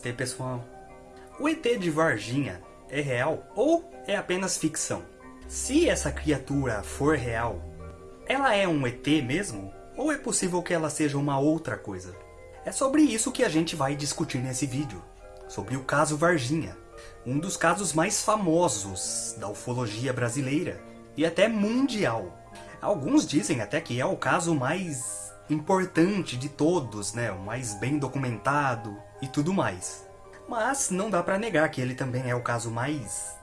Namastê pessoal. O ET de Varginha é real ou é apenas ficção? Se essa criatura for real, ela é um ET mesmo? Ou é possível que ela seja uma outra coisa? É sobre isso que a gente vai discutir nesse vídeo. Sobre o caso Varginha. Um dos casos mais famosos da ufologia brasileira e até mundial. Alguns dizem até que é o caso mais importante de todos, né? o mais bem documentado e tudo mais. Mas não dá para negar que ele também é o caso mais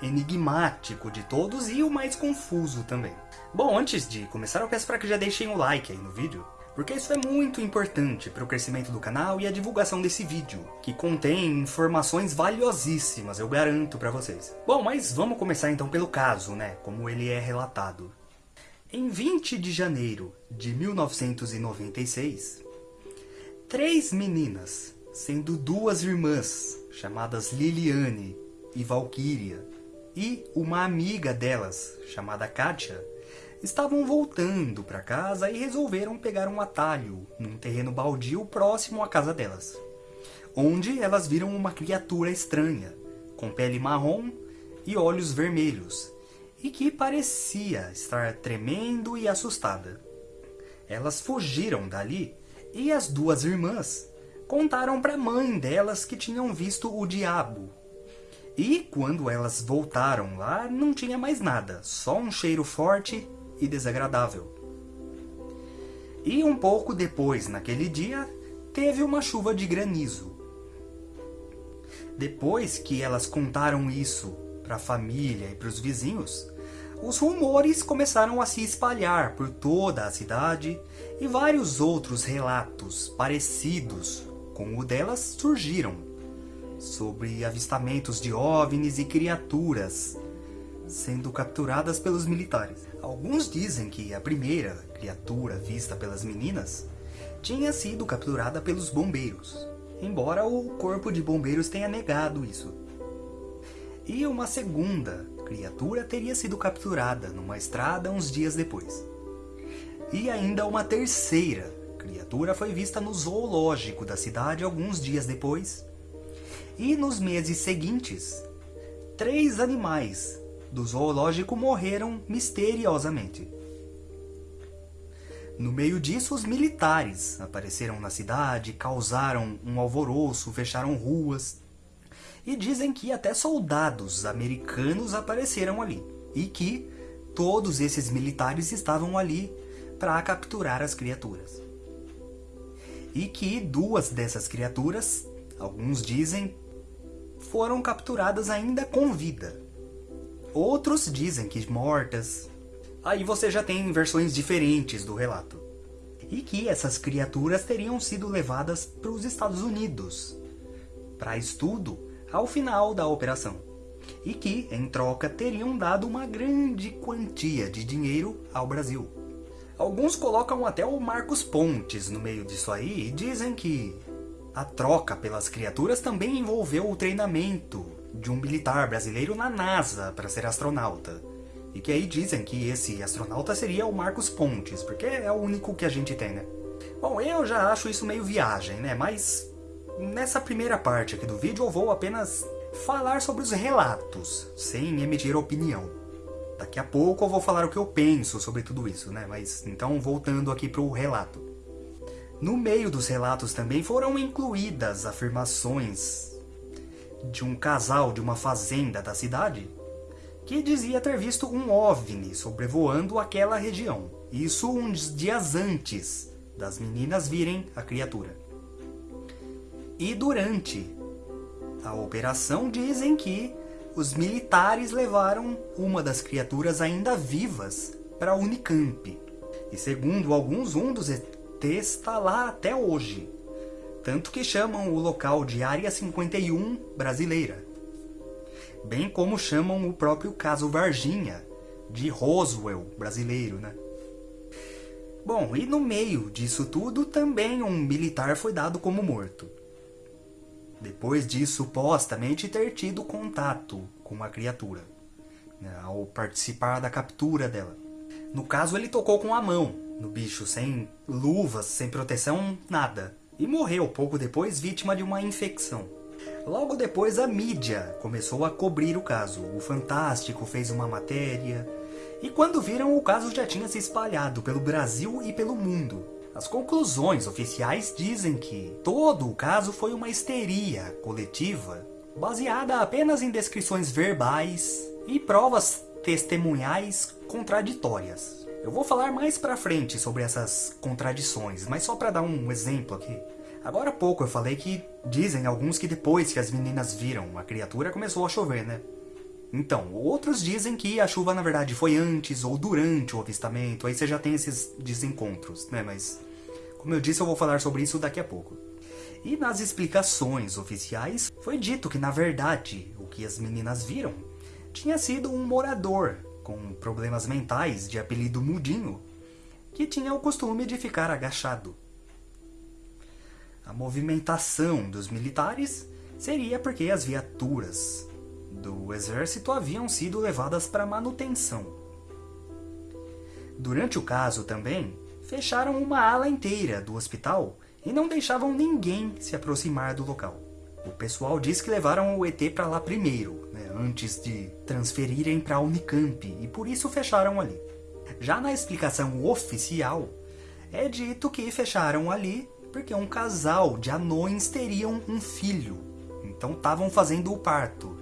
enigmático de todos e o mais confuso também. Bom, antes de começar eu peço para que já deixem o like aí no vídeo, porque isso é muito importante para o crescimento do canal e a divulgação desse vídeo, que contém informações valiosíssimas, eu garanto para vocês. Bom, mas vamos começar então pelo caso, né, como ele é relatado. Em 20 de janeiro de 1996, três meninas, sendo duas irmãs, chamadas Liliane e Valkyria, e uma amiga delas, chamada Katia, estavam voltando para casa e resolveram pegar um atalho num terreno baldio próximo à casa delas, onde elas viram uma criatura estranha, com pele marrom e olhos vermelhos, e que parecia estar tremendo e assustada. Elas fugiram dali e as duas irmãs contaram para a mãe delas que tinham visto o diabo e quando elas voltaram lá, não tinha mais nada, só um cheiro forte e desagradável. E um pouco depois, naquele dia, teve uma chuva de granizo. Depois que elas contaram isso para a família e para os vizinhos, os rumores começaram a se espalhar por toda a cidade e vários outros relatos parecidos com o delas surgiram sobre avistamentos de OVNIs e criaturas sendo capturadas pelos militares. Alguns dizem que a primeira criatura vista pelas meninas tinha sido capturada pelos bombeiros, embora o corpo de bombeiros tenha negado isso. E uma segunda criatura teria sido capturada numa estrada uns dias depois. E ainda uma terceira criatura foi vista no zoológico da cidade alguns dias depois, e nos meses seguintes, três animais do zoológico morreram misteriosamente. No meio disso, os militares apareceram na cidade, causaram um alvoroço, fecharam ruas. E dizem que até soldados americanos apareceram ali. E que todos esses militares estavam ali para capturar as criaturas. E que duas dessas criaturas, alguns dizem, foram capturadas ainda com vida. Outros dizem que mortas. Aí você já tem versões diferentes do relato. E que essas criaturas teriam sido levadas para os Estados Unidos para estudo ao final da operação. E que, em troca, teriam dado uma grande quantia de dinheiro ao Brasil. Alguns colocam até o Marcos Pontes no meio disso aí e dizem que a troca pelas criaturas também envolveu o treinamento de um militar brasileiro na NASA para ser astronauta. E que aí dizem que esse astronauta seria o Marcos Pontes, porque é o único que a gente tem, né? Bom, eu já acho isso meio viagem, né? Mas nessa primeira parte aqui do vídeo eu vou apenas falar sobre os relatos, sem emitir opinião. Daqui a pouco eu vou falar o que eu penso sobre tudo isso, né? Mas então voltando aqui para o relato. No meio dos relatos também foram incluídas afirmações de um casal de uma fazenda da cidade que dizia ter visto um OVNI sobrevoando aquela região. Isso uns dias antes das meninas virem a criatura. E durante a operação dizem que os militares levaram uma das criaturas ainda vivas para a Unicamp. E segundo alguns, um dos está lá até hoje. Tanto que chamam o local de Área 51 brasileira. Bem como chamam o próprio caso Varginha, de Roswell brasileiro, né? Bom, e no meio disso tudo, também um militar foi dado como morto. Depois de supostamente ter tido contato com a criatura, né, ao participar da captura dela. No caso, ele tocou com a mão, no bicho, sem luvas, sem proteção, nada. e morreu pouco depois vítima de uma infecção. Logo depois a mídia começou a cobrir o caso. O Fantástico fez uma matéria, e quando viram o caso já tinha se espalhado pelo Brasil e pelo mundo. As conclusões oficiais dizem que todo o caso foi uma histeria coletiva, baseada apenas em descrições verbais e provas testemunhais contraditórias. Eu vou falar mais pra frente sobre essas contradições, mas só para dar um exemplo aqui. Agora há pouco eu falei que dizem alguns que depois que as meninas viram a criatura começou a chover, né? Então, outros dizem que a chuva na verdade foi antes ou durante o avistamento, aí você já tem esses desencontros, né? Mas, como eu disse, eu vou falar sobre isso daqui a pouco. E nas explicações oficiais, foi dito que na verdade o que as meninas viram tinha sido um morador com problemas mentais de apelido Mudinho, que tinha o costume de ficar agachado. A movimentação dos militares seria porque as viaturas do exército haviam sido levadas para manutenção. Durante o caso também, fecharam uma ala inteira do hospital e não deixavam ninguém se aproximar do local. O pessoal diz que levaram o ET para lá primeiro, né, antes de transferirem para a Unicamp, e por isso fecharam ali. Já na explicação oficial, é dito que fecharam ali porque um casal de anões teriam um filho, então estavam fazendo o parto.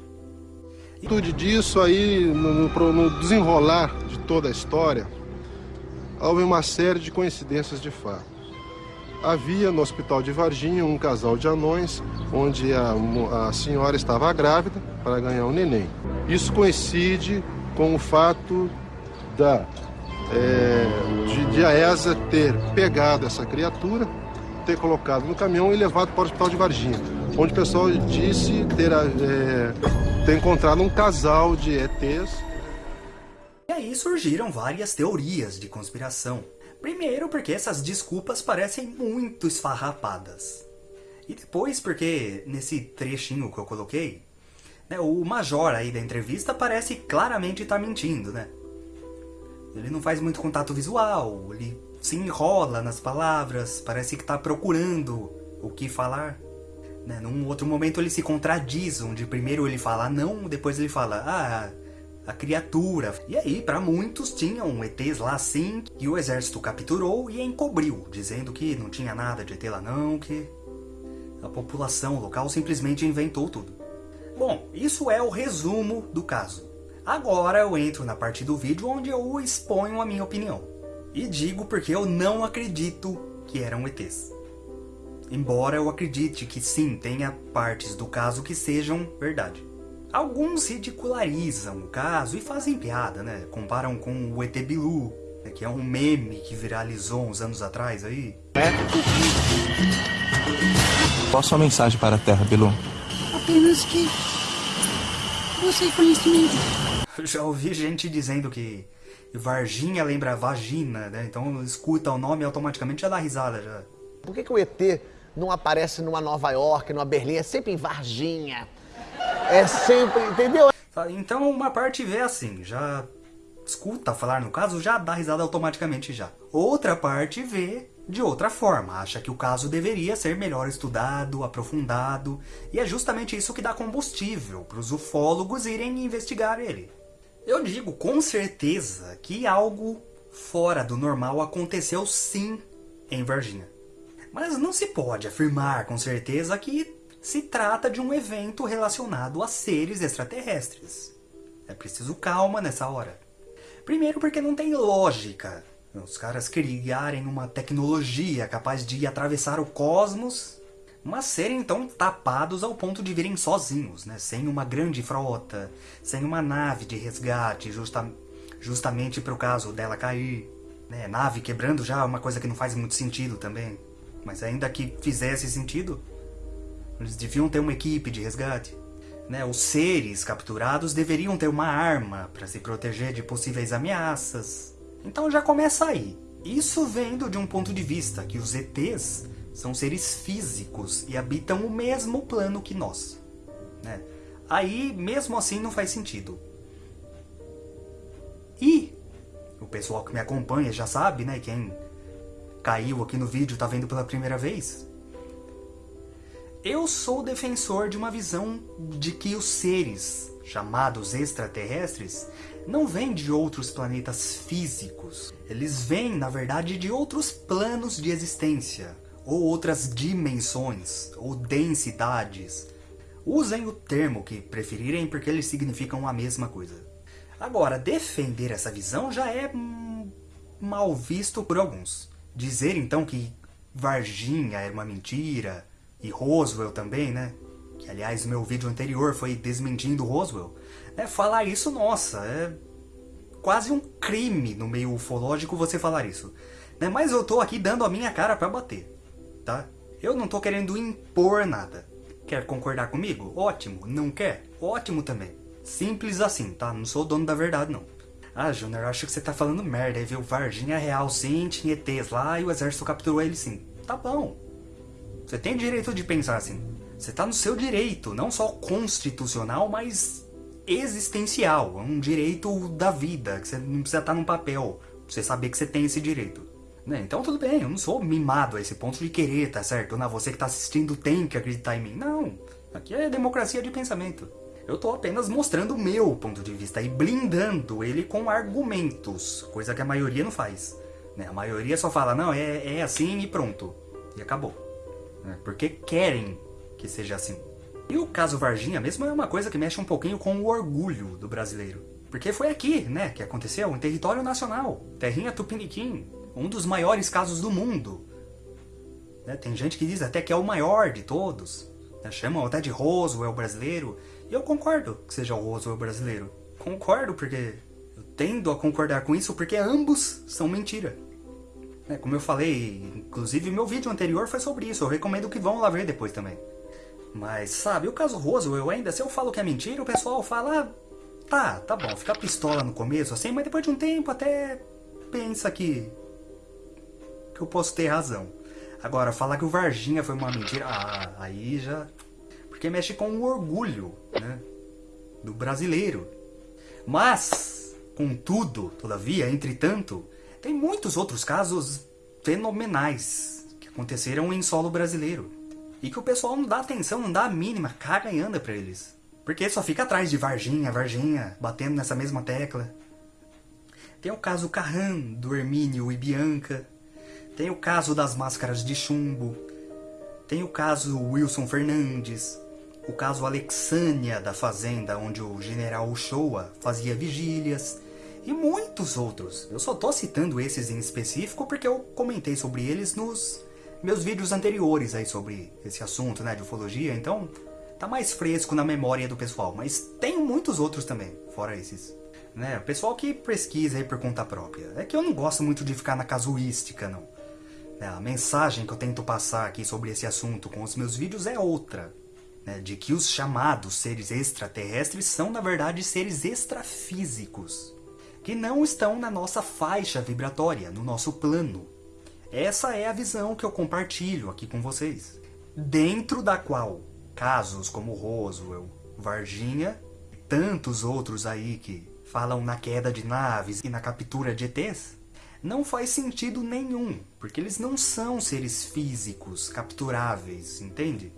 Tudo disso aí, no, no desenrolar de toda a história, houve uma série de coincidências de fato. Havia no hospital de Varginha um casal de anões, onde a, a senhora estava grávida para ganhar um neném. Isso coincide com o fato da, é, de, de a ESA ter pegado essa criatura, ter colocado no caminhão e levado para o hospital de Varginha, onde o pessoal disse ter é, ter encontrado um casal de ETs. E aí surgiram várias teorias de conspiração. Primeiro porque essas desculpas parecem muito esfarrapadas. E depois porque, nesse trechinho que eu coloquei, né, o major aí da entrevista parece claramente estar tá mentindo, né? Ele não faz muito contato visual, ele se enrola nas palavras, parece que está procurando o que falar. Né? Num outro momento ele se contradiz, onde primeiro ele fala não, depois ele fala ah, a criatura. E aí, para muitos, tinham ETs lá sim, que o exército capturou e encobriu, dizendo que não tinha nada de ET lá não, que a população local simplesmente inventou tudo. Bom, isso é o resumo do caso. Agora eu entro na parte do vídeo onde eu exponho a minha opinião. E digo porque eu não acredito que eram ETs. Embora eu acredite que sim, tenha partes do caso que sejam verdade. Alguns ridicularizam o caso e fazem piada, né? Comparam com o ET Bilu, né? que é um meme que viralizou uns anos atrás aí. É. Qual a sua mensagem para a Terra, Bilu? Apenas que você conhecimento. Já ouvi gente dizendo que Varginha lembra vagina, né? Então escuta o nome e automaticamente já dá risada já. Por que, que o ET não aparece numa Nova York, numa Berlim, é sempre em Varginha. É sempre, entendeu? Então uma parte vê assim, já escuta falar no caso, já dá risada automaticamente já. Outra parte vê de outra forma, acha que o caso deveria ser melhor estudado, aprofundado, e é justamente isso que dá combustível para os ufólogos irem investigar ele. Eu digo com certeza que algo fora do normal aconteceu sim em Varginha. Mas não se pode afirmar com certeza que se trata de um evento relacionado a seres extraterrestres. É preciso calma nessa hora. Primeiro porque não tem lógica os caras criarem uma tecnologia capaz de atravessar o cosmos, mas serem tão tapados ao ponto de virem sozinhos, né? sem uma grande frota, sem uma nave de resgate justa justamente para o caso dela cair. Né? Nave quebrando já é uma coisa que não faz muito sentido também. Mas ainda que fizesse sentido, eles deviam ter uma equipe de resgate. Né? Os seres capturados deveriam ter uma arma para se proteger de possíveis ameaças. Então já começa aí. Isso vendo de um ponto de vista que os ETs são seres físicos e habitam o mesmo plano que nós. Né? Aí, mesmo assim, não faz sentido. E o pessoal que me acompanha já sabe, né? Quem caiu aqui no vídeo, tá vendo pela primeira vez, Eu sou defensor de uma visão de que os seres chamados extraterrestres não vêm de outros planetas físicos. Eles vêm, na verdade, de outros planos de existência, ou outras dimensões, ou densidades. Usem o termo que preferirem porque eles significam a mesma coisa. Agora, defender essa visão já é hum, mal visto por alguns. Dizer então que Varginha era uma mentira, e Roswell também, né? Que aliás meu vídeo anterior foi desmentindo Roswell. É, falar isso, nossa, é quase um crime no meio ufológico você falar isso. Né? Mas eu tô aqui dando a minha cara pra bater, tá? Eu não tô querendo impor nada. Quer concordar comigo? Ótimo. Não quer? Ótimo também. Simples assim, tá? Não sou dono da verdade, não. Ah, Júnior, acho que você tá falando merda. Aí viu Varginha real sim, tinha ETs lá e o exército capturou ele sim. Tá bom. Você tem direito de pensar assim. Você tá no seu direito, não só constitucional, mas existencial. É um direito da vida, que você não precisa estar num papel pra você saber que você tem esse direito. Né? Então tudo bem, eu não sou mimado a esse ponto de querer, tá certo? Não, você que tá assistindo tem que acreditar em mim. Não, aqui é democracia de pensamento. Eu tô apenas mostrando o meu ponto de vista e blindando ele com argumentos, coisa que a maioria não faz. Né? A maioria só fala, não, é, é assim e pronto. E acabou. Né? Porque querem que seja assim. E o caso Varginha mesmo é uma coisa que mexe um pouquinho com o orgulho do brasileiro. Porque foi aqui, né, que aconteceu, em território nacional. Terrinha Tupiniquim, um dos maiores casos do mundo. Né, tem gente que diz até que é o maior de todos. Né, chamam até de Roswell brasileiro. E eu concordo que seja o Roswell brasileiro. Concordo porque eu tendo a concordar com isso porque ambos são mentira. Né, como eu falei, inclusive meu vídeo anterior foi sobre isso. Eu recomendo que vão lá ver depois também. Mas, sabe, o caso Roswell ainda, se eu falo que é mentira, o pessoal fala... Tá, tá bom, fica pistola no começo, assim, mas depois de um tempo até pensa que... Que eu posso ter razão. Agora, falar que o Varginha foi uma mentira... Ah, aí já... Porque mexe com o orgulho, né? Do brasileiro. Mas, contudo, todavia, entretanto, tem muitos outros casos fenomenais que aconteceram em solo brasileiro. E que o pessoal não dá atenção, não dá a mínima, caga e anda pra eles. Porque só fica atrás de Varginha, Varginha, batendo nessa mesma tecla. Tem o caso Carran, do Hermínio e Bianca. Tem o caso das máscaras de chumbo. Tem o caso Wilson Fernandes. O caso Alexânia, da fazenda onde o general Uchoa fazia vigílias. E muitos outros. Eu só tô citando esses em específico porque eu comentei sobre eles nos meus vídeos anteriores aí sobre esse assunto, né, de ufologia, então tá mais fresco na memória do pessoal, mas tem muitos outros também, fora esses. Né, o pessoal que pesquisa aí por conta própria. É que eu não gosto muito de ficar na casuística, não. É, a mensagem que eu tento passar aqui sobre esse assunto com os meus vídeos é outra. Né, de que os chamados seres extraterrestres são, na verdade, seres extrafísicos. Que não estão na nossa faixa vibratória, no nosso plano. Essa é a visão que eu compartilho aqui com vocês. Dentro da qual casos como Roswell, Varginha e tantos outros aí que falam na queda de naves e na captura de ETs, não faz sentido nenhum, porque eles não são seres físicos capturáveis, entende?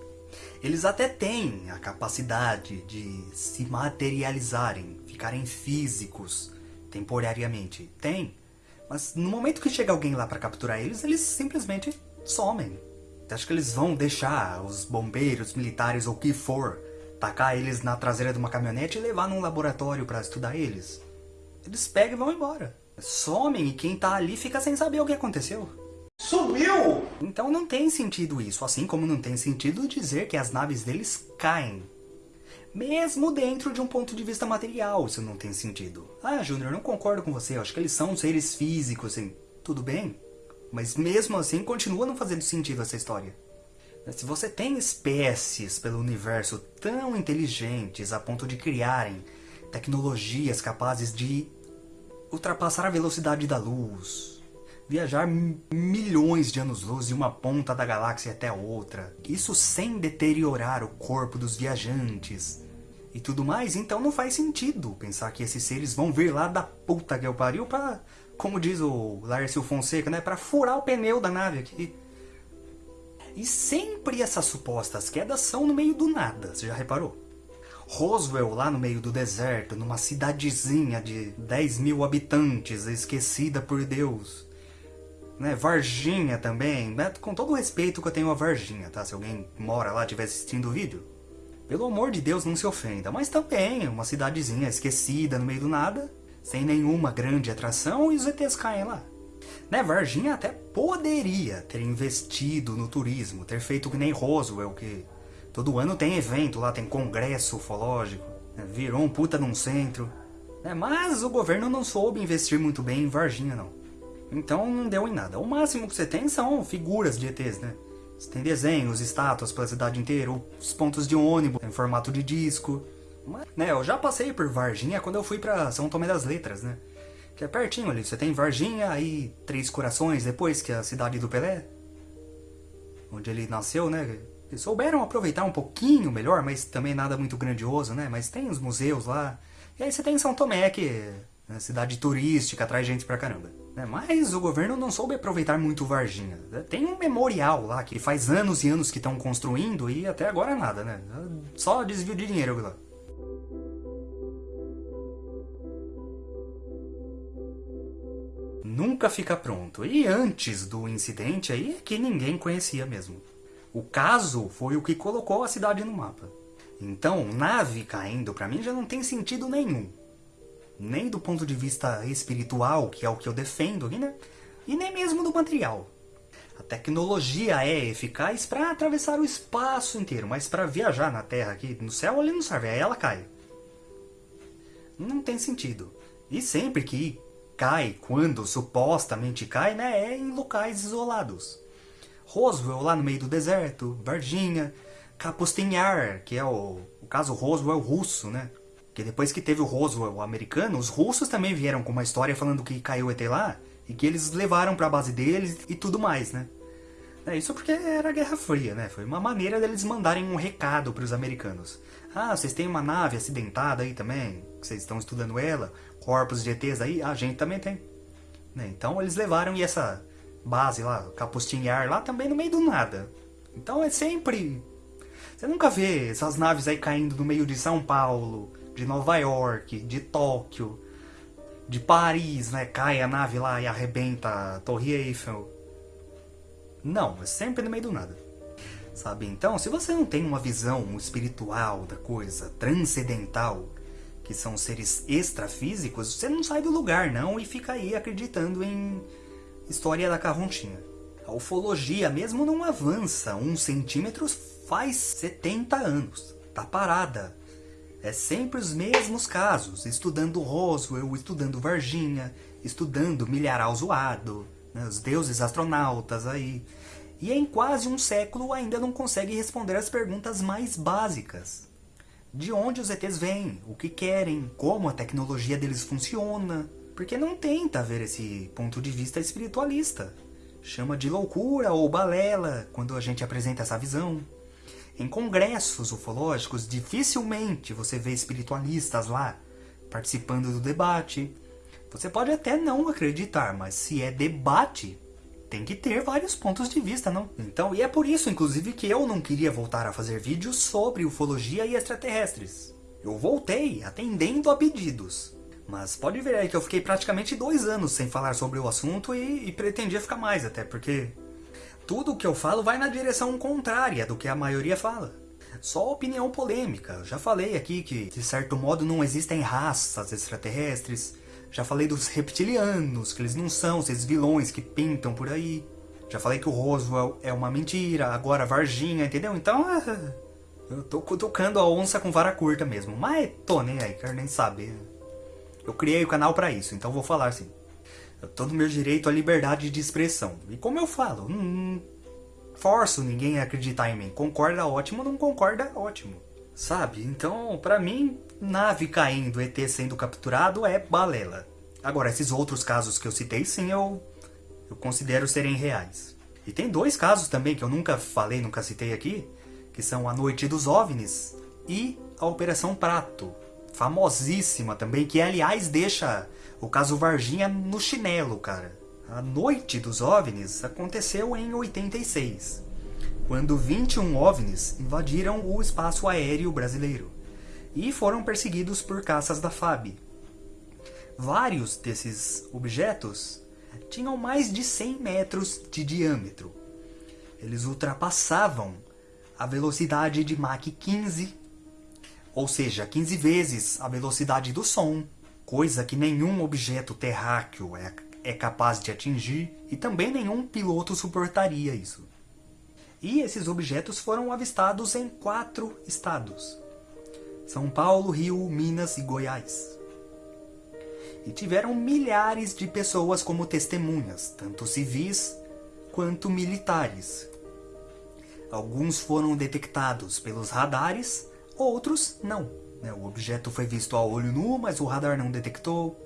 Eles até têm a capacidade de se materializarem, ficarem físicos temporariamente. Tem. Mas no momento que chega alguém lá para capturar eles, eles simplesmente somem. Você acha que eles vão deixar os bombeiros, militares ou o que for, tacar eles na traseira de uma caminhonete e levar num laboratório para estudar eles? Eles pegam e vão embora. Somem e quem tá ali fica sem saber o que aconteceu. Sumiu! Então não tem sentido isso, assim como não tem sentido dizer que as naves deles caem mesmo dentro de um ponto de vista material, isso não tem sentido. Ah, Júnior, não concordo com você, eu acho que eles são seres físicos, assim. Tudo bem, mas mesmo assim continua não fazendo sentido essa história. Se você tem espécies pelo universo tão inteligentes a ponto de criarem tecnologias capazes de ultrapassar a velocidade da luz, viajar milhões de anos-luz de uma ponta da galáxia até outra, isso sem deteriorar o corpo dos viajantes, e tudo mais, então não faz sentido pensar que esses seres vão vir lá da puta que eu pariu pra, como diz o Lárcio Fonseca, né, pra furar o pneu da nave aqui. E sempre essas supostas quedas são no meio do nada, você já reparou? Roswell, lá no meio do deserto, numa cidadezinha de 10 mil habitantes, esquecida por Deus. Né? Varginha também, né? com todo o respeito que eu tenho a Varginha, tá? Se alguém mora lá e estiver assistindo o vídeo. Pelo amor de Deus, não se ofenda. Mas também, uma cidadezinha esquecida no meio do nada, sem nenhuma grande atração, e os ETs caem lá. Né, Varginha até poderia ter investido no turismo, ter feito que nem Roswell, que todo ano tem evento lá, tem congresso ufológico, né, virou um puta num centro. Né, mas o governo não soube investir muito bem em Varginha, não. Então não deu em nada. O máximo que você tem são figuras de ETs, né? Você tem desenhos, estátuas pela cidade inteira, os pontos de ônibus em formato de disco. Mas, né, eu já passei por Varginha quando eu fui pra São Tomé das Letras, né? Que é pertinho ali. Você tem Varginha, aí Três Corações depois, que é a cidade do Pelé. Onde ele nasceu, né? Souberam aproveitar um pouquinho melhor, mas também nada muito grandioso, né? Mas tem os museus lá. E aí você tem São Tomé, que é uma cidade turística, atrai gente pra caramba. Né? Mas o governo não soube aproveitar muito Varginha. Tem um memorial lá que faz anos e anos que estão construindo e até agora nada, né? Só desvio de dinheiro lá. Nunca fica pronto. E antes do incidente aí é que ninguém conhecia mesmo. O caso foi o que colocou a cidade no mapa. Então, nave caindo para mim já não tem sentido nenhum nem do ponto de vista espiritual, que é o que eu defendo aqui, né? E nem mesmo do material. A tecnologia é eficaz para atravessar o espaço inteiro, mas para viajar na Terra aqui, no céu, ele não serve, aí ela cai. Não tem sentido. E sempre que cai, quando supostamente cai, né, é em locais isolados. Roswell lá no meio do deserto, Varginha, Kapustinhar, que é o, o caso Roswell russo, né? Porque depois que teve o Roswell americano, os russos também vieram com uma história falando que caiu ET lá e que eles levaram para a base deles e tudo mais, né? É, isso porque era Guerra Fria, né? Foi uma maneira deles mandarem um recado para os americanos. Ah, vocês têm uma nave acidentada aí também? Vocês estão estudando ela? Corpos de ETs aí? Ah, a gente também tem. Né? Então eles levaram e essa base lá, Capustinhar lá, também no meio do nada. Então é sempre... Você nunca vê essas naves aí caindo no meio de São Paulo, de Nova York, de Tóquio, de Paris, né? Cai a nave lá e arrebenta a Torre Eiffel. Não, é sempre no meio do nada. Sabe? Então, se você não tem uma visão espiritual da coisa, transcendental, que são seres extrafísicos, você não sai do lugar, não, e fica aí acreditando em história da carrontinha. A ufologia mesmo não avança um centímetro faz 70 anos. Tá parada. É sempre os mesmos casos, estudando Roswell, estudando Varginha, estudando milharal zoado, né, os deuses astronautas aí. E em quase um século ainda não consegue responder as perguntas mais básicas. De onde os ETs vêm, o que querem, como a tecnologia deles funciona. Porque não tenta ver esse ponto de vista espiritualista. Chama de loucura ou balela quando a gente apresenta essa visão. Em congressos ufológicos, dificilmente você vê espiritualistas lá participando do debate. Você pode até não acreditar, mas se é debate, tem que ter vários pontos de vista, não? Então, e é por isso, inclusive, que eu não queria voltar a fazer vídeos sobre ufologia e extraterrestres. Eu voltei atendendo a pedidos. Mas pode ver aí que eu fiquei praticamente dois anos sem falar sobre o assunto e, e pretendia ficar mais, até porque tudo o que eu falo vai na direção contrária do que a maioria fala. Só opinião polêmica. Já falei aqui que, de certo modo, não existem raças extraterrestres. Já falei dos reptilianos, que eles não são esses vilões que pintam por aí. Já falei que o Roswell é uma mentira, agora Varginha, entendeu? Então, eu tô cutucando a onça com vara curta mesmo. Mas tô nem aí, quero nem saber. Eu criei o canal pra isso, então vou falar assim. Eu tô no meu direito à liberdade de expressão. E como eu falo, não forço ninguém a acreditar em mim. Concorda, ótimo. Não concorda, ótimo. Sabe? Então, pra mim, nave caindo, ET sendo capturado é balela. Agora, esses outros casos que eu citei, sim, eu, eu considero serem reais. E tem dois casos também que eu nunca falei, nunca citei aqui, que são a Noite dos OVNIs e a Operação Prato, famosíssima também, que aliás deixa o caso Varginha no chinelo, cara. A noite dos OVNIs aconteceu em 86. quando 21 OVNIs invadiram o espaço aéreo brasileiro e foram perseguidos por caças da FAB. Vários desses objetos tinham mais de 100 metros de diâmetro. Eles ultrapassavam a velocidade de Mach 15, ou seja, 15 vezes a velocidade do som, coisa que nenhum objeto terráqueo é, é capaz de atingir e também nenhum piloto suportaria isso. E esses objetos foram avistados em quatro estados: São Paulo, Rio, Minas e Goiás. E tiveram milhares de pessoas como testemunhas, tanto civis quanto militares. Alguns foram detectados pelos radares, outros não. Né? O objeto foi visto a olho nu, mas o radar não detectou.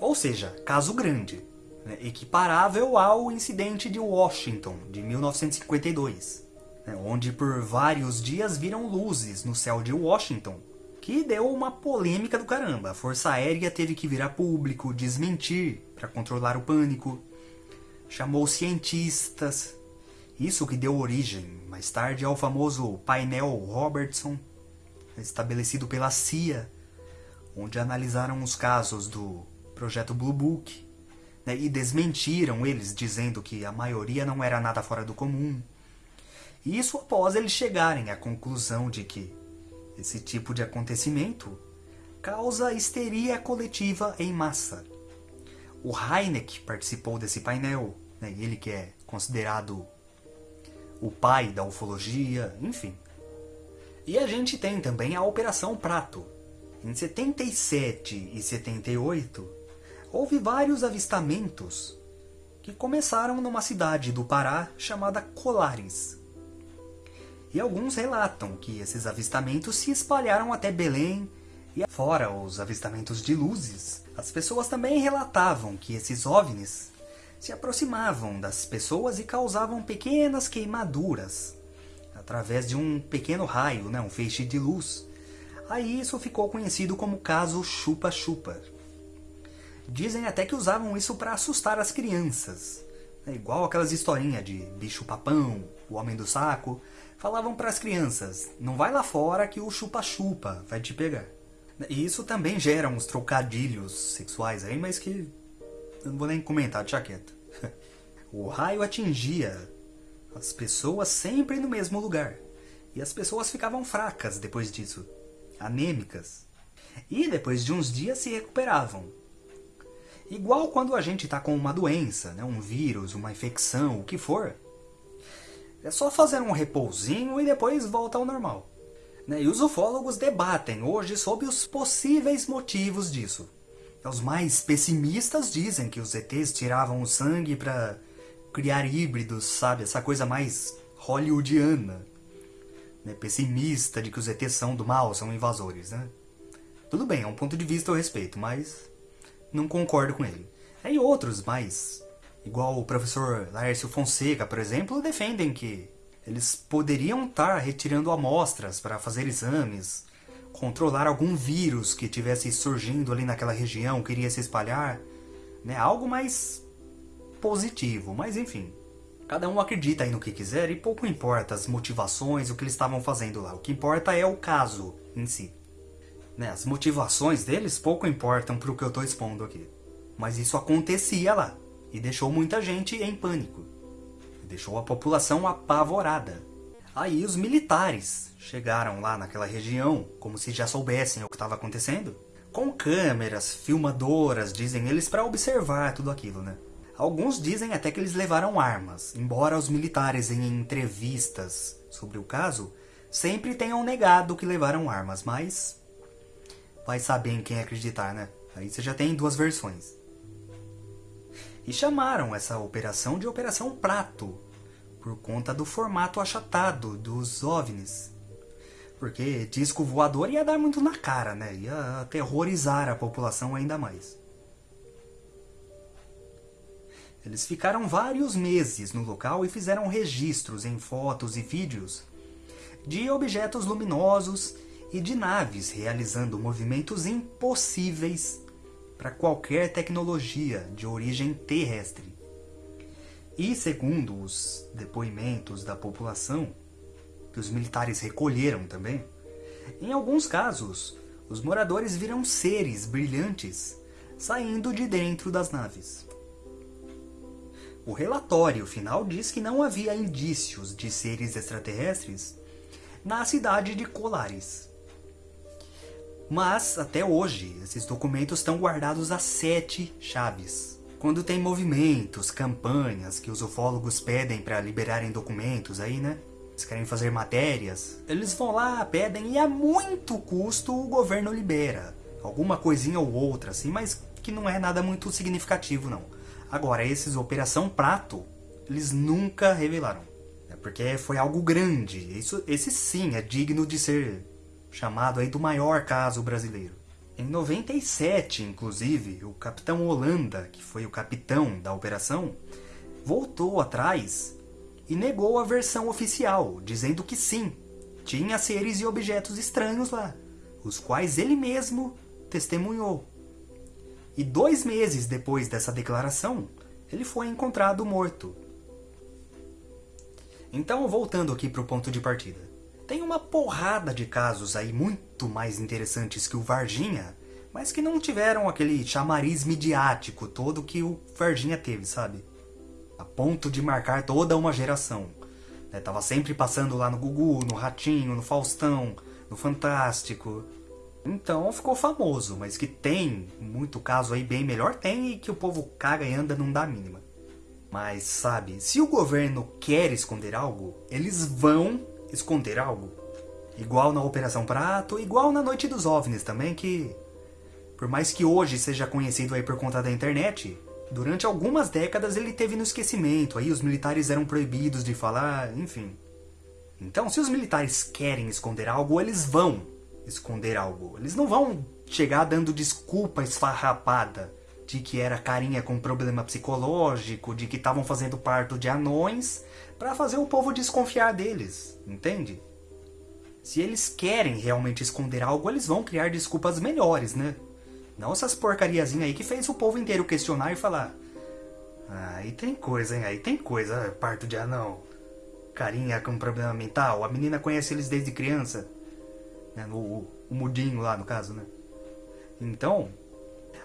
Ou seja, caso grande né, equiparável ao incidente de Washington, de 1952, né, onde por vários dias viram luzes no céu de Washington, que deu uma polêmica do caramba. A Força Aérea teve que virar público, desmentir para controlar o pânico, chamou cientistas, isso que deu origem mais tarde ao famoso painel Robertson, estabelecido pela CIA, onde analisaram os casos do projeto Blue Book, né, e desmentiram eles, dizendo que a maioria não era nada fora do comum. Isso após eles chegarem à conclusão de que esse tipo de acontecimento causa histeria coletiva em massa. O Heineck participou desse painel, né, ele que é considerado o pai da ufologia, enfim. E a gente tem também a Operação Prato. Em 77 e 78, houve vários avistamentos que começaram numa cidade do Pará chamada Colares. E alguns relatam que esses avistamentos se espalharam até Belém e fora os avistamentos de luzes. As pessoas também relatavam que esses OVNIs se aproximavam das pessoas e causavam pequenas queimaduras através de um pequeno raio, né, um feixe de luz. Aí isso ficou conhecido como caso chupa-chupa. Dizem até que usavam isso para assustar as crianças. É igual aquelas historinhas de bicho-papão, o homem do saco. Falavam para as crianças, não vai lá fora que o chupa-chupa vai te pegar. E isso também gera uns trocadilhos sexuais aí, mas que eu não vou nem comentar, deixa quieto. O raio atingia as pessoas sempre no mesmo lugar. E as pessoas ficavam fracas depois disso, anêmicas. E depois de uns dias se recuperavam. Igual quando a gente está com uma doença, né? um vírus, uma infecção, o que for. É só fazer um repousinho e depois volta ao normal. Né? E os ufólogos debatem hoje sobre os possíveis motivos disso. Os mais pessimistas dizem que os ETs tiravam o sangue para criar híbridos, sabe? Essa coisa mais hollywoodiana. Né? Pessimista de que os ETs são do mal, são invasores, né? Tudo bem, é um ponto de vista eu respeito, mas não concordo com ele. Aí outros mais, igual o professor Laércio Fonseca, por exemplo, defendem que eles poderiam estar retirando amostras para fazer exames, controlar algum vírus que tivesse surgindo ali naquela região, queria se espalhar, né? Algo mais positivo, mas enfim. Cada um acredita aí no que quiser e pouco importa as motivações, o que eles estavam fazendo lá. O que importa é o caso em si. Né? As motivações deles pouco importam para o que eu estou expondo aqui. Mas isso acontecia lá e deixou muita gente em pânico. Deixou a população apavorada. Aí os militares chegaram lá naquela região, como se já soubessem o que estava acontecendo, com câmeras, filmadoras, dizem eles, para observar tudo aquilo, né? Alguns dizem até que eles levaram armas, embora os militares em entrevistas sobre o caso sempre tenham negado que levaram armas, mas vai saber em quem acreditar, né? Aí você já tem duas versões. E chamaram essa operação de Operação Prato, por conta do formato achatado dos OVNIs. Porque disco voador ia dar muito na cara, né? Ia aterrorizar a população ainda mais. Eles ficaram vários meses no local e fizeram registros em fotos e vídeos de objetos luminosos e de naves realizando movimentos impossíveis para qualquer tecnologia de origem terrestre. E segundo os depoimentos da população, que os militares recolheram também, em alguns casos, os moradores viram seres brilhantes saindo de dentro das naves. O relatório final diz que não havia indícios de seres extraterrestres na cidade de Colares. Mas, até hoje, esses documentos estão guardados a sete chaves. Quando tem movimentos, campanhas que os ufólogos pedem para liberarem documentos aí, né? Eles querem fazer matérias, eles vão lá, pedem e a muito custo o governo libera. Alguma coisinha ou outra, assim, mas que não é nada muito significativo, não. Agora, esses Operação Prato, eles nunca revelaram. É porque foi algo grande. Isso, esse sim é digno de ser chamado aí do maior caso brasileiro. Em 97, inclusive, o capitão Holanda, que foi o capitão da operação, voltou atrás e negou a versão oficial, dizendo que sim, tinha seres e objetos estranhos lá, os quais ele mesmo testemunhou. E dois meses depois dessa declaração, ele foi encontrado morto. Então, voltando aqui para o ponto de partida. Tem uma porrada de casos aí muito mais interessantes que o Varginha, mas que não tiveram aquele chamariz midiático todo que o Varginha teve, sabe? A ponto de marcar toda uma geração. Né? Tava sempre passando lá no Gugu, no Ratinho, no Faustão, no Fantástico. Então ficou famoso, mas que tem muito caso aí bem melhor, tem e que o povo caga e anda não dá mínima. Mas sabe, se o governo quer esconder algo, eles vão esconder algo. Igual na Operação Prato, igual na Noite dos OVNIs também, que por mais que hoje seja conhecido aí por conta da internet, durante algumas décadas ele teve no esquecimento, aí os militares eram proibidos de falar, enfim. Então, se os militares querem esconder algo, eles vão esconder algo. Eles não vão chegar dando desculpa esfarrapada de que era carinha com problema psicológico, de que estavam fazendo parto de anões, para fazer o povo desconfiar deles, entende? Se eles querem realmente esconder algo, eles vão criar desculpas melhores, né? Não essas porcariazinhas aí que fez o povo inteiro questionar e falar ah, aí tem coisa, hein? Aí tem coisa, parto de anão. Carinha com problema mental, a menina conhece eles desde criança. Né? O, o mudinho lá, no caso, né? Então,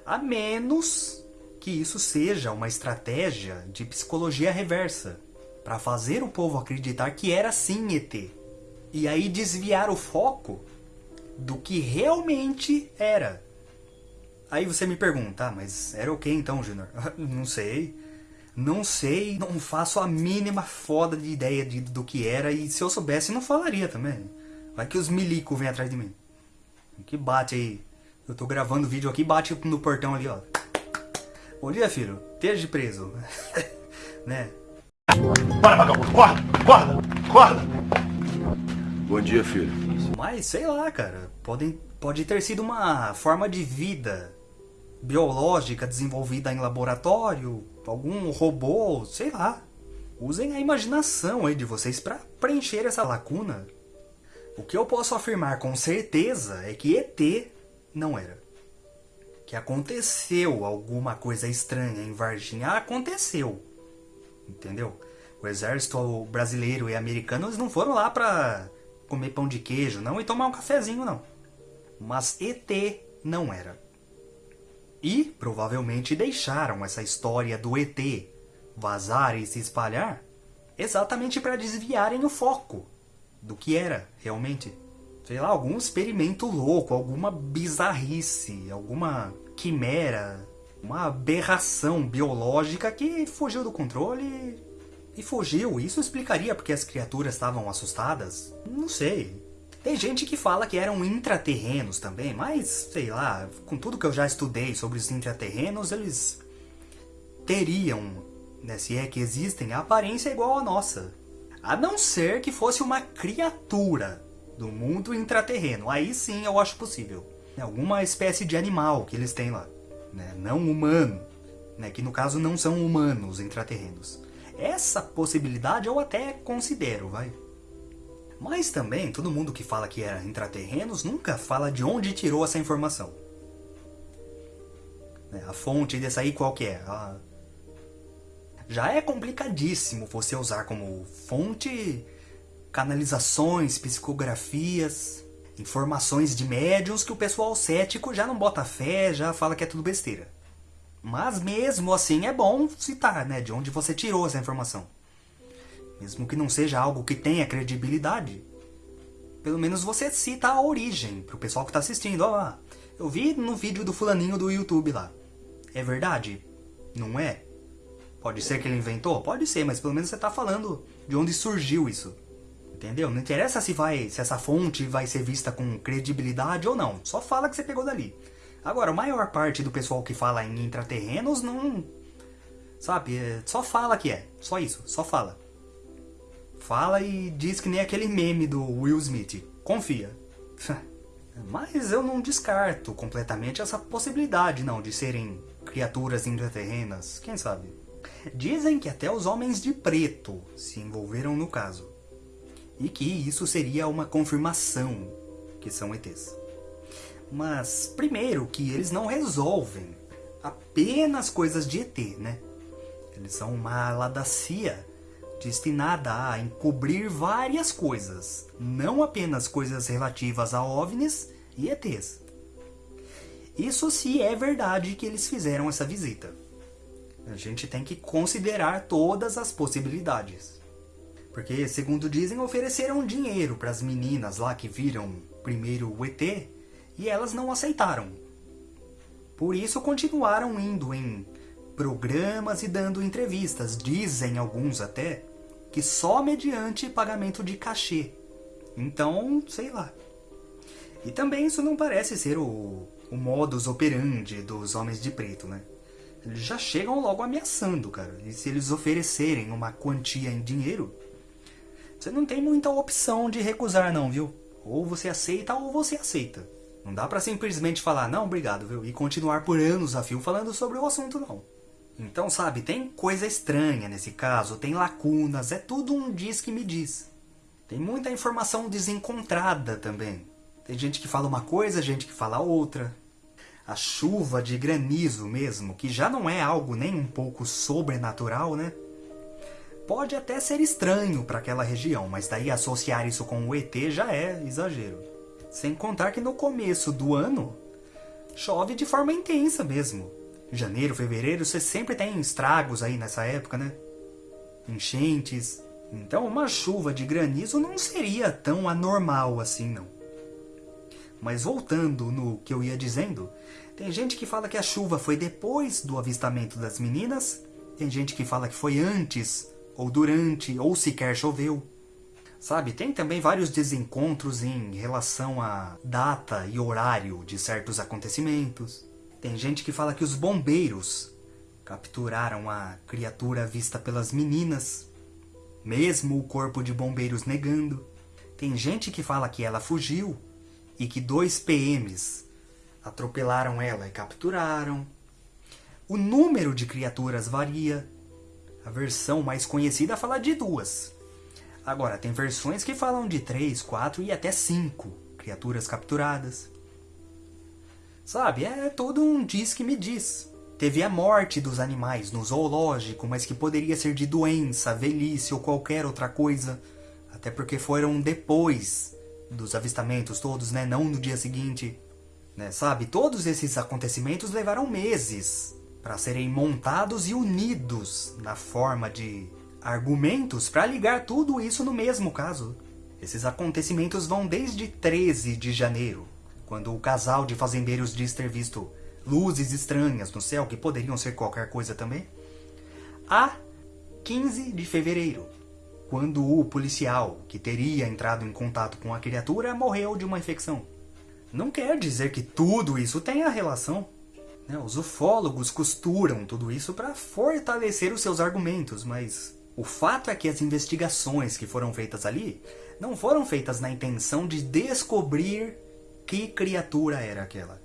a menos que isso seja uma estratégia de psicologia reversa, para fazer o povo acreditar que era sim ET. E aí desviar o foco do que realmente era. Aí você me pergunta, ah, mas era o que então, Junior? não sei. Não sei, não faço a mínima foda de ideia de, do que era e se eu soubesse não falaria também. Vai que os milico vêm atrás de mim. Que bate aí eu tô gravando vídeo aqui, bate no portão ali, ó. Bom dia, filho. Esteja preso. né? Para, vagabundo! Corda! Corda! Corda! Bom dia, filho. Mas, sei lá, cara. Pode, pode ter sido uma forma de vida biológica desenvolvida em laboratório, algum robô, sei lá. Usem a imaginação aí de vocês para preencher essa lacuna. O que eu posso afirmar com certeza é que ET não era. Que aconteceu alguma coisa estranha em Varginha, aconteceu. Entendeu? O exército brasileiro e americano eles não foram lá pra comer pão de queijo, não, e tomar um cafezinho, não. Mas ET não era. E provavelmente deixaram essa história do ET vazar e se espalhar exatamente para desviarem o foco do que era realmente sei lá, algum experimento louco, alguma bizarrice, alguma quimera, uma aberração biológica que fugiu do controle e fugiu. Isso explicaria porque as criaturas estavam assustadas? Não sei. Tem gente que fala que eram intraterrenos também, mas sei lá, com tudo que eu já estudei sobre os intraterrenos, eles teriam, né, se é que existem, a aparência igual à nossa. A não ser que fosse uma criatura do mundo intraterreno. Aí sim eu acho possível. Alguma espécie de animal que eles têm lá. Né? Não humano. Né? Que no caso não são humanos intraterrenos. Essa possibilidade eu até considero, vai. Mas também, todo mundo que fala que era intraterrenos nunca fala de onde tirou essa informação. Né? A fonte dessa aí qual que é? A... Já é complicadíssimo você usar como fonte canalizações, psicografias, informações de médiums que o pessoal cético já não bota fé, já fala que é tudo besteira. Mas mesmo assim é bom citar, né, de onde você tirou essa informação. Mesmo que não seja algo que tenha credibilidade, pelo menos você cita a origem pro pessoal que tá assistindo. Ó, eu vi no vídeo do fulaninho do YouTube lá. É verdade? Não é? Pode ser que ele inventou? Pode ser, mas pelo menos você tá falando de onde surgiu isso. Entendeu? Não interessa se vai, se essa fonte vai ser vista com credibilidade ou não. Só fala que você pegou dali. Agora, a maior parte do pessoal que fala em intraterrenos não... Sabe? É, só fala que é. Só isso. Só fala. Fala e diz que nem aquele meme do Will Smith. Confia. Mas eu não descarto completamente essa possibilidade, não, de serem criaturas intraterrenas. Quem sabe? Dizem que até os homens de preto se envolveram no caso. E que isso seria uma confirmação que são ETs. Mas, primeiro, que eles não resolvem apenas coisas de ET, né? Eles são uma ala da CIA destinada a encobrir várias coisas, não apenas coisas relativas a OVNIs e ETs. Isso se é verdade que eles fizeram essa visita. A gente tem que considerar todas as possibilidades. Porque, segundo dizem, ofereceram dinheiro para as meninas lá que viram primeiro o ET e elas não aceitaram. Por isso continuaram indo em programas e dando entrevistas. Dizem alguns até que só mediante pagamento de cachê. Então, sei lá. E também isso não parece ser o, o modus operandi dos homens de preto, né? Eles já chegam logo ameaçando, cara. E se eles oferecerem uma quantia em dinheiro, você não tem muita opção de recusar não, viu? Ou você aceita ou você aceita. Não dá pra simplesmente falar, não, obrigado, viu? E continuar por anos a fio falando sobre o assunto, não. Então, sabe, tem coisa estranha nesse caso, tem lacunas, é tudo um diz que me diz. Tem muita informação desencontrada também. Tem gente que fala uma coisa, gente que fala outra. A chuva de granizo mesmo, que já não é algo nem um pouco sobrenatural, né? Pode até ser estranho para aquela região, mas daí associar isso com o ET já é exagero. Sem contar que no começo do ano, chove de forma intensa mesmo. Janeiro, fevereiro, você sempre tem estragos aí nessa época, né? Enchentes. Então uma chuva de granizo não seria tão anormal assim, não. Mas voltando no que eu ia dizendo, tem gente que fala que a chuva foi depois do avistamento das meninas, tem gente que fala que foi antes, ou durante, ou sequer choveu. Sabe, tem também vários desencontros em relação à data e horário de certos acontecimentos. Tem gente que fala que os bombeiros capturaram a criatura vista pelas meninas, mesmo o corpo de bombeiros negando. Tem gente que fala que ela fugiu e que dois PMs atropelaram ela e capturaram. O número de criaturas varia. A versão mais conhecida fala de duas. Agora, tem versões que falam de três, quatro e até cinco criaturas capturadas. Sabe, é todo um diz que me diz. Teve a morte dos animais no zoológico, mas que poderia ser de doença, velhice ou qualquer outra coisa. Até porque foram depois dos avistamentos todos, né? Não no dia seguinte. Né? Sabe, todos esses acontecimentos levaram meses para serem montados e unidos na forma de argumentos para ligar tudo isso no mesmo caso. Esses acontecimentos vão desde 13 de janeiro, quando o casal de fazendeiros diz ter visto luzes estranhas no céu, que poderiam ser qualquer coisa também, a 15 de fevereiro, quando o policial que teria entrado em contato com a criatura morreu de uma infecção. Não quer dizer que tudo isso tenha relação. Né? Os ufólogos costuram tudo isso para fortalecer os seus argumentos, mas o fato é que as investigações que foram feitas ali não foram feitas na intenção de descobrir que criatura era aquela.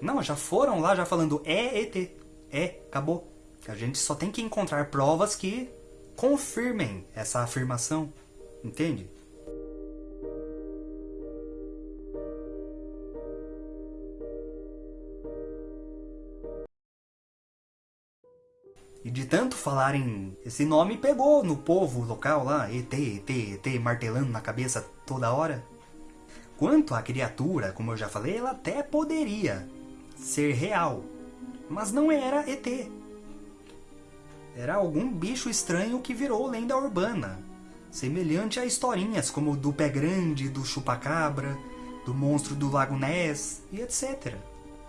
Não, já foram lá já falando é ET. É, acabou. A gente só tem que encontrar provas que confirmem essa afirmação. Entende? E de tanto falarem esse nome, pegou no povo local lá, ET, ET, ET, martelando na cabeça toda hora. Quanto à criatura, como eu já falei, ela até poderia ser real, mas não era ET. Era algum bicho estranho que virou lenda urbana, semelhante a historinhas como do Pé Grande, do Chupacabra, do Monstro do Lago Ness e etc.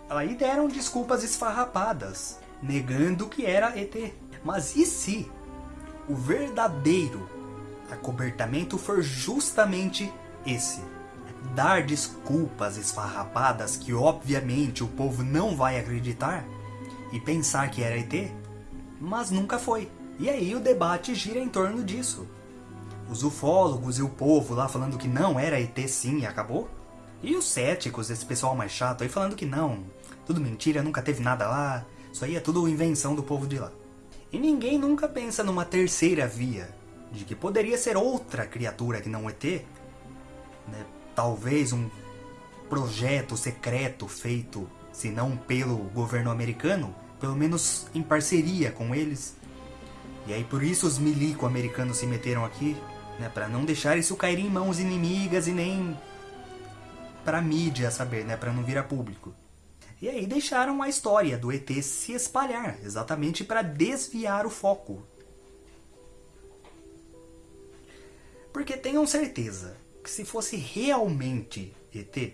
Aí deram desculpas esfarrapadas, negando que era ET. Mas e se o verdadeiro acobertamento for justamente esse? Dar desculpas esfarrapadas que obviamente o povo não vai acreditar e pensar que era ET, mas nunca foi. E aí o debate gira em torno disso. Os ufólogos e o povo lá falando que não era ET sim e acabou? E os céticos, esse pessoal mais chato aí falando que não, tudo mentira, nunca teve nada lá, isso aí é tudo invenção do povo de lá. E ninguém nunca pensa numa terceira via, de que poderia ser outra criatura que não ET, né? talvez um projeto secreto feito, se não pelo governo americano, pelo menos em parceria com eles. E aí por isso os milico americanos se meteram aqui, né, para não deixar isso cair em mãos inimigas e nem para mídia saber, né, para não virar público. E aí deixaram a história do ET se espalhar, exatamente para desviar o foco. Porque tenham certeza que se fosse realmente ET,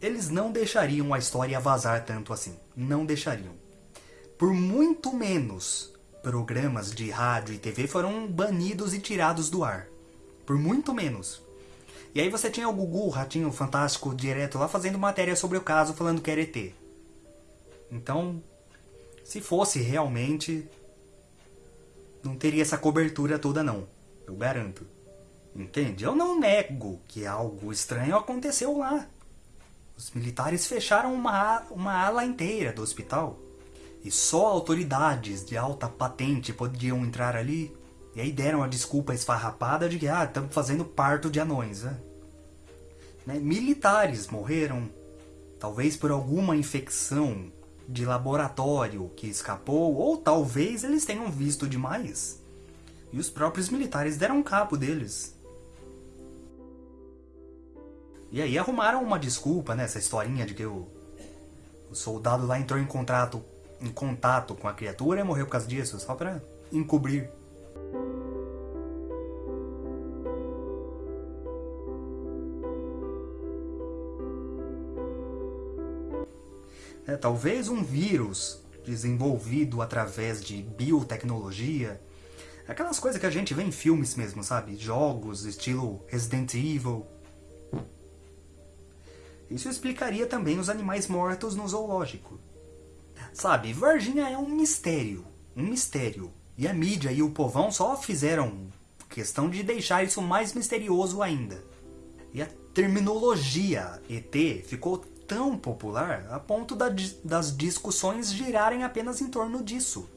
eles não deixariam a história vazar tanto assim. Não deixariam. Por muito menos, programas de rádio e TV foram banidos e tirados do ar. Por muito menos. E aí você tinha o Gugu, o Ratinho Fantástico, direto lá fazendo matéria sobre o caso, falando que era ET. Então, se fosse realmente, não teria essa cobertura toda não. Eu garanto. Entende? Eu não nego que algo estranho aconteceu lá. Os militares fecharam uma, uma ala inteira do hospital. E só autoridades de alta patente podiam entrar ali e aí deram a desculpa esfarrapada de que, ah, estamos fazendo parto de anões, né? né? Militares morreram, talvez por alguma infecção de laboratório que escapou, ou talvez eles tenham visto demais. E os próprios militares deram cabo deles. E aí arrumaram uma desculpa, né? Historinha de que o, o soldado lá entrou em contato, em contato com a criatura e morreu por causa disso, só pra encobrir É, talvez um vírus desenvolvido através de biotecnologia, aquelas coisas que a gente vê em filmes mesmo, sabe? Jogos estilo Resident Evil. Isso explicaria também os animais mortos no zoológico. Sabe, Varginha é um mistério, um mistério. E a mídia e o povão só fizeram questão de deixar isso mais misterioso ainda. E a terminologia ET ficou tão popular a ponto da, das discussões girarem apenas em torno disso.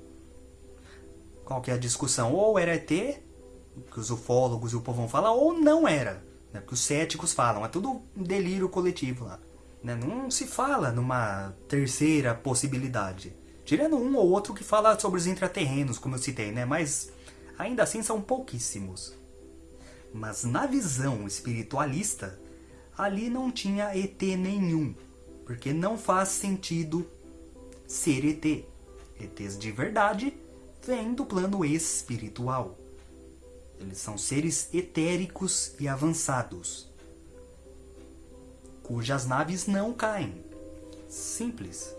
Qual que é a discussão? Ou era ET, que os ufólogos e o povo vão falar, ou não era. Né? Que os céticos falam. É tudo um delírio coletivo lá. Né? Não se fala numa terceira possibilidade. Tirando um ou outro que fala sobre os intraterrenos, como eu citei, né? Mas ainda assim são pouquíssimos. Mas na visão espiritualista, ali não tinha ET nenhum porque não faz sentido ser ET. ETs de verdade vêm do plano espiritual. Eles são seres etéricos e avançados, cujas naves não caem. Simples.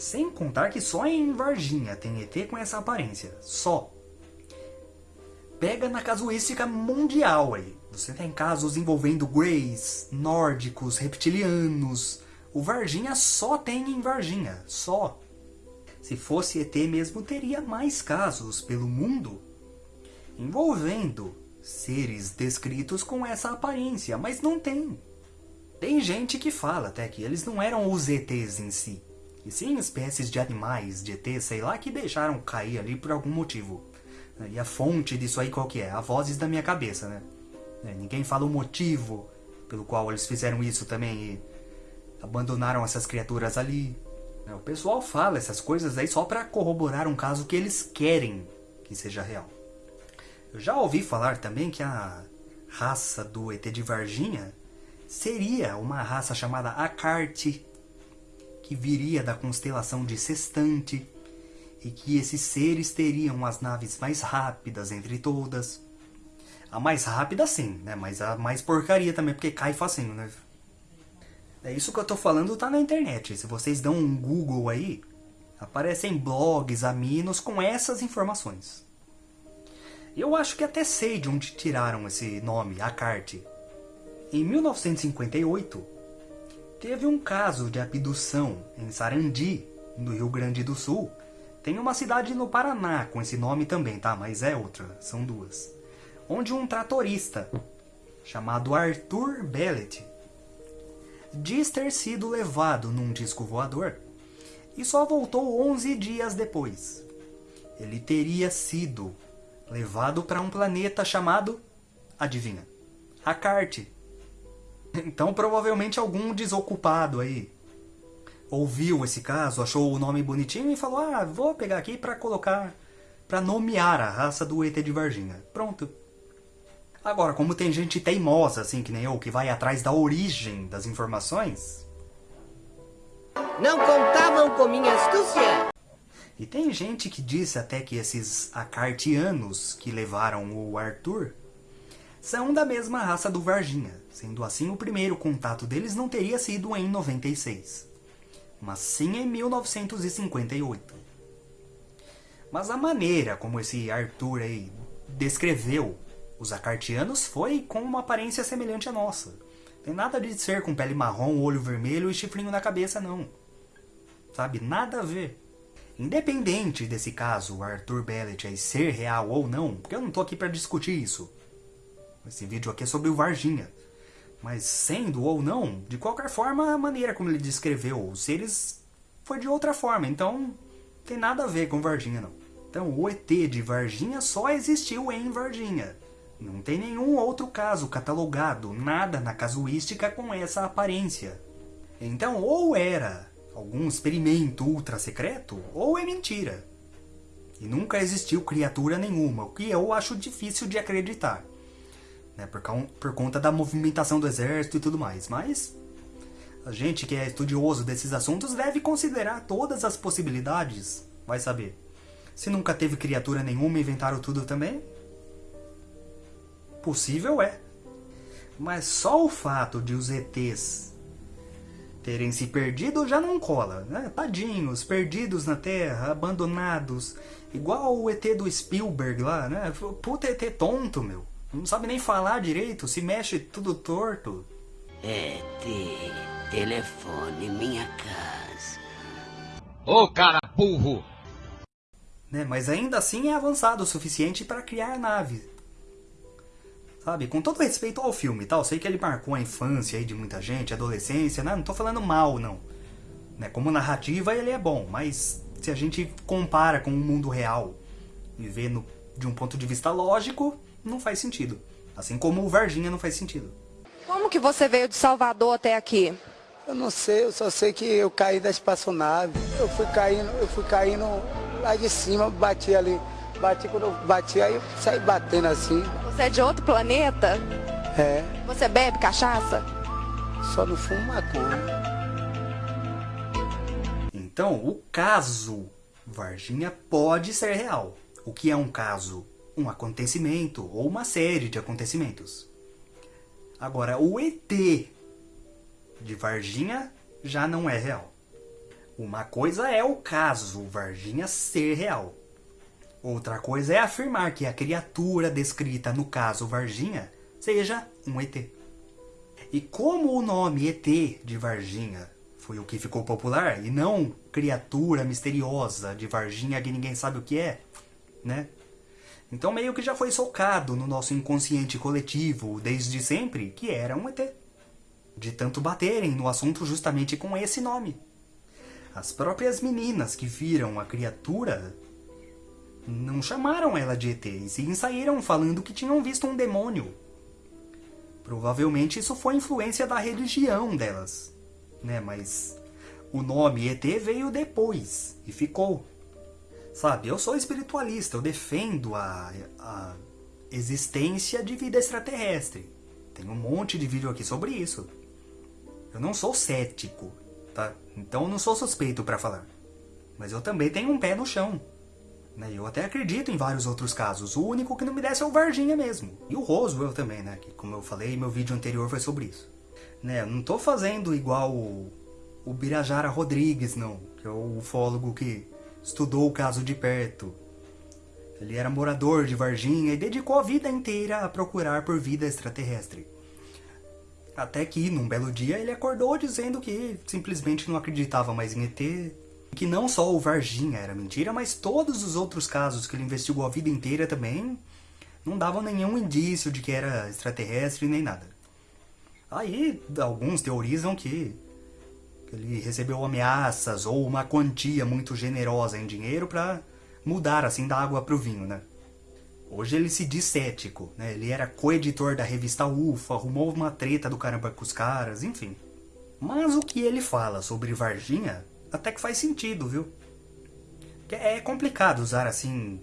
Sem contar que só em Varginha tem ET com essa aparência. Só. Pega na casuística mundial aí. Você tem casos envolvendo greys, nórdicos, reptilianos, o Varginha só tem em Varginha, só. Se fosse ET mesmo, teria mais casos pelo mundo envolvendo seres descritos com essa aparência, mas não tem. Tem gente que fala até que eles não eram os ETs em si, e sim espécies de animais, de ET, sei lá, que deixaram cair ali por algum motivo. E a fonte disso aí qual que é? A vozes da minha cabeça, né? É, ninguém fala o motivo pelo qual eles fizeram isso também abandonaram essas criaturas ali. O pessoal fala essas coisas aí só para corroborar um caso que eles querem que seja real. Eu já ouvi falar também que a raça do ET de Varginha seria uma raça chamada Acarte, que viria da constelação de Sextante, e que esses seres teriam as naves mais rápidas entre todas. A mais rápida sim, né? Mas a mais porcaria também, porque cai facinho, né? É isso que eu tô falando tá na internet. Se vocês dão um Google aí, aparecem blogs aminos com essas informações. Eu acho que até sei de onde tiraram esse nome, Acarte. Em 1958, teve um caso de abdução em Sarandi, no Rio Grande do Sul. Tem uma cidade no Paraná com esse nome também, tá? Mas é outra, são duas. Onde um tratorista, chamado Arthur Bellet, diz ter sido levado num disco voador e só voltou 11 dias depois. Ele teria sido levado para um planeta chamado, adivinha, Acarte. Então provavelmente algum desocupado aí ouviu esse caso, achou o nome bonitinho e falou: "Ah, vou pegar aqui para colocar para nomear a raça do ET de Varginha". Pronto. Agora, como tem gente teimosa assim que nem eu que vai atrás da origem das informações, não contavam com minha astúcia. E tem gente que disse até que esses acartianos que levaram o Arthur são da mesma raça do Varginha. Sendo assim, o primeiro contato deles não teria sido em 96, mas sim em 1958. Mas a maneira como esse Arthur aí descreveu os acartianos foi com uma aparência semelhante à nossa. Tem nada de ser com pele marrom, olho vermelho e chifrinho na cabeça, não. Sabe? Nada a ver. Independente desse caso, Arthur Bellet ser real ou não, porque eu não tô aqui para discutir isso. Esse vídeo aqui é sobre o Varginha. Mas sendo ou não, de qualquer forma, a maneira como ele descreveu os seres foi de outra forma, então tem nada a ver com Varginha não. Então o ET de Varginha só existiu em Varginha. Não tem nenhum outro caso catalogado, nada na casuística com essa aparência. Então ou era algum experimento ultra secreto, ou é mentira. E nunca existiu criatura nenhuma, o que eu acho difícil de acreditar né, por, por conta da movimentação do exército e tudo mais. Mas a gente que é estudioso desses assuntos deve considerar todas as possibilidades, vai saber. Se nunca teve criatura nenhuma inventaram tudo também? Possível é. Mas só o fato de os ETs terem se perdido já não cola, né? Tadinhos, perdidos na Terra, abandonados, igual o ET do Spielberg lá, né? Puta ET tonto, meu. Não sabe nem falar direito, se mexe tudo torto. É, te, telefone minha casa. Ô cara burro! Né, mas ainda assim é avançado o suficiente para criar nave. Sabe, com todo respeito ao filme, tal, sei que ele marcou a infância aí de muita gente, a adolescência, né? não tô falando mal, não. Né, como narrativa ele é bom, mas se a gente compara com o mundo real e vê no, de um ponto de vista lógico, não faz sentido. Assim como o Varginha não faz sentido. Como que você veio de Salvador até aqui? Eu não sei, eu só sei que eu caí da espaçonave. Eu fui caindo, eu fui caindo lá de cima, bati ali. Bati quando eu bati, aí eu saí batendo assim. Você é de outro planeta? É. Você bebe cachaça? Só não fumo maconha. Então, o caso Varginha pode ser real. O que é um caso? Um acontecimento ou uma série de acontecimentos. Agora, o ET de Varginha já não é real. Uma coisa é o caso Varginha ser real. Outra coisa é afirmar que a criatura descrita no caso Varginha seja um ET. E como o nome ET de Varginha foi o que ficou popular e não criatura misteriosa de Varginha que ninguém sabe o que é, né? Então meio que já foi socado no nosso inconsciente coletivo desde sempre que era um ET. De tanto baterem no assunto justamente com esse nome. As próprias meninas que viram a criatura não chamaram ela de ET e sim saíram falando que tinham visto um demônio. Provavelmente isso foi influência da religião delas, né? Mas O nome ET veio depois e ficou. Sabe, eu sou espiritualista, eu defendo a, a existência de vida extraterrestre. Tem um monte de vídeo aqui sobre isso. Eu não sou cético, tá? Então eu não sou suspeito para falar. Mas eu também tenho um pé no chão. Né? Eu até acredito em vários outros casos. O único que não me desce é o Varginha mesmo. E o Roswell também, né? Que como eu falei, meu vídeo anterior foi sobre isso. Né? Eu não tô fazendo igual o, o Birajara Rodrigues, não. Que é o ufólogo que estudou o caso de perto. Ele era morador de Varginha e dedicou a vida inteira a procurar por vida extraterrestre. Até que, num belo dia, ele acordou dizendo que simplesmente não acreditava mais em ET, que não só o Varginha era mentira, mas todos os outros casos que ele investigou a vida inteira também não davam nenhum indício de que era extraterrestre nem nada. Aí, alguns teorizam que ele recebeu ameaças ou uma quantia muito generosa em dinheiro para mudar assim da água para o vinho, né? Hoje ele se diz cético, né? Ele era co-editor da revista UFO, arrumou uma treta do caramba com os caras, enfim. Mas o que ele fala sobre Varginha até que faz sentido, viu? É complicado usar assim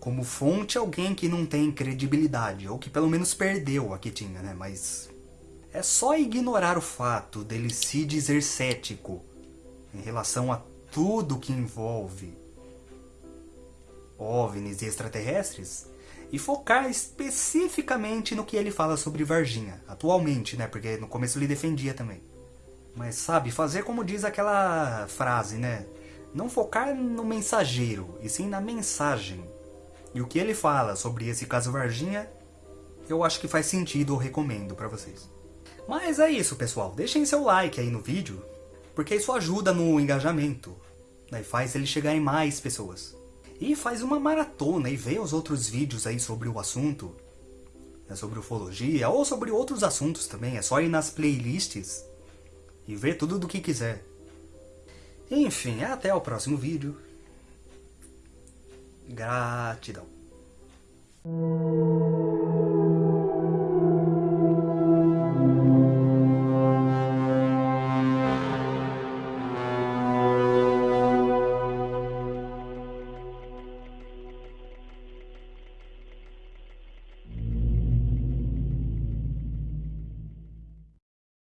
como fonte alguém que não tem credibilidade, ou que pelo menos perdeu a que tinha, né? Mas é só ignorar o fato dele se dizer cético em relação a tudo que envolve OVNIs e extraterrestres e focar especificamente no que ele fala sobre Varginha, atualmente, né? Porque no começo ele defendia também. Mas sabe, fazer como diz aquela frase, né? Não focar no mensageiro, e sim na mensagem. E o que ele fala sobre esse caso Varginha, eu acho que faz sentido, eu recomendo para vocês. Mas é isso, pessoal. Deixem seu like aí no vídeo, porque isso ajuda no engajamento. Né? Faz ele chegar em mais pessoas. E faz uma maratona e vê os outros vídeos aí sobre o assunto. Né? Sobre ufologia, ou sobre outros assuntos também. É só ir nas playlists e ver tudo do que quiser. Enfim, até o próximo vídeo. Gratidão.